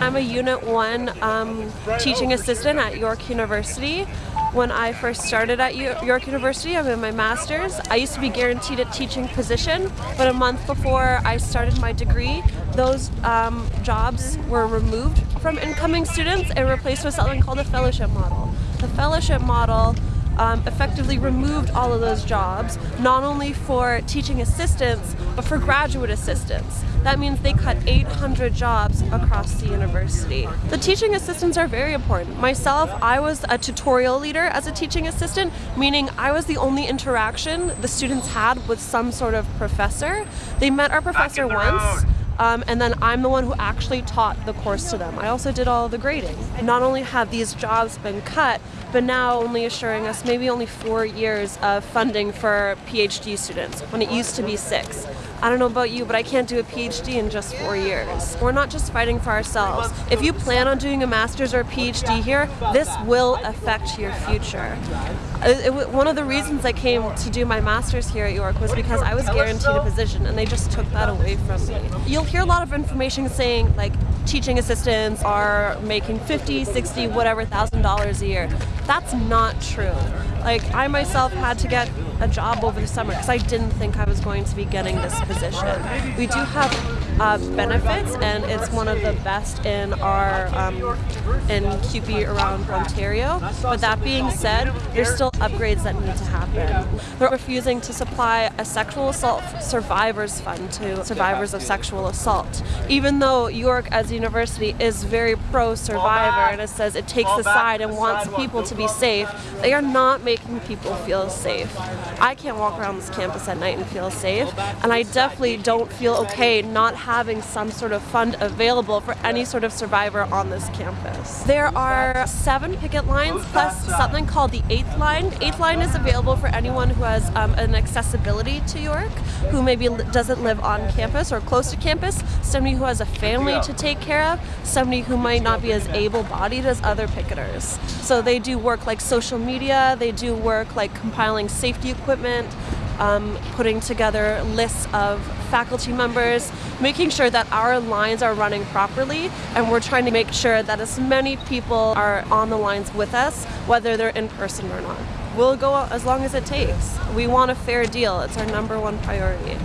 I'm a Unit 1 um, teaching assistant at York University. When I first started at York University, I'm in my master's. I used to be guaranteed a teaching position, but a month before I started my degree, those um, jobs were removed from incoming students and replaced with something called a fellowship model. The fellowship model um, effectively removed all of those jobs, not only for teaching assistants, but for graduate assistants. That means they cut 800 jobs across the university. The teaching assistants are very important. Myself, I was a tutorial leader as a teaching assistant, meaning I was the only interaction the students had with some sort of professor. They met our professor once, um, and then I'm the one who actually taught the course to them. I also did all the grading. Not only have these jobs been cut, but now only assuring us maybe only four years of funding for PhD students, when it used to be six. I don't know about you, but I can't do a PhD in just four years. We're not just fighting for ourselves. If you plan on doing a master's or a PhD here, this will affect your future. It, it, one of the reasons I came to do my master's here at York was because I was guaranteed a position and they just took that away from me. You'll hear a lot of information saying like teaching assistants are making 50, 60, whatever thousand dollars a year. That's not true. Like I myself had to get a job over the summer because I didn't think I was going to be getting this position. We do have uh, benefits and it's one of the best in our um, in CUPE around Ontario. But that being said, there's still upgrades that need to happen. They're refusing to supply a sexual assault survivors fund to survivors of sexual assault. Even though York as a university is very pro-survivor and it says it takes the side and wants people to be safe, they are not making people feel safe. I can't walk around this campus at night and feel safe, and I definitely don't feel okay not having some sort of fund available for any sort of survivor on this campus. There are seven picket lines plus something called the eighth line. The eighth line is available for anyone who has um, an accessibility to York, who maybe doesn't live on campus or close to campus, somebody who has a family to take care of, somebody who might not be as able-bodied as other picketers. So they do work like social media, they do work like compiling safety equipment, um, putting together lists of faculty members, making sure that our lines are running properly, and we're trying to make sure that as many people are on the lines with us, whether they're in person or not. We'll go as long as it takes. We want a fair deal. It's our number one priority.